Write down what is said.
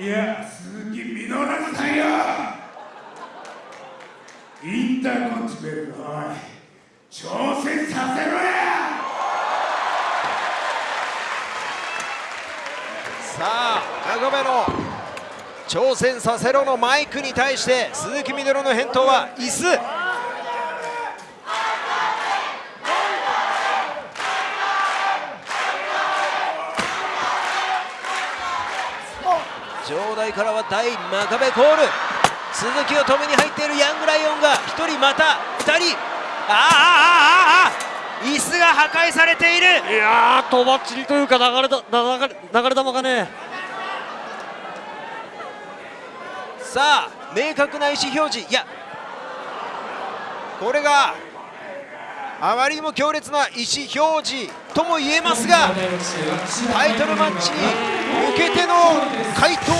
いや鈴木みのるさんよ。インターコンチベルトおい挑戦させろや。さあ長めの挑戦させろのマイクに対して鈴木みのるの返答は椅子。場内からは大真壁コール。鈴木を止めに入っているヤングライオンが1人また2人。ああああああ椅子が破壊されている。いやーとばっちりというか流れだ流れ流れ球がね。さあ明確な意思表示。いやこれがあまりにも強烈な意思表示とも言えますがタイトルマッチに向けての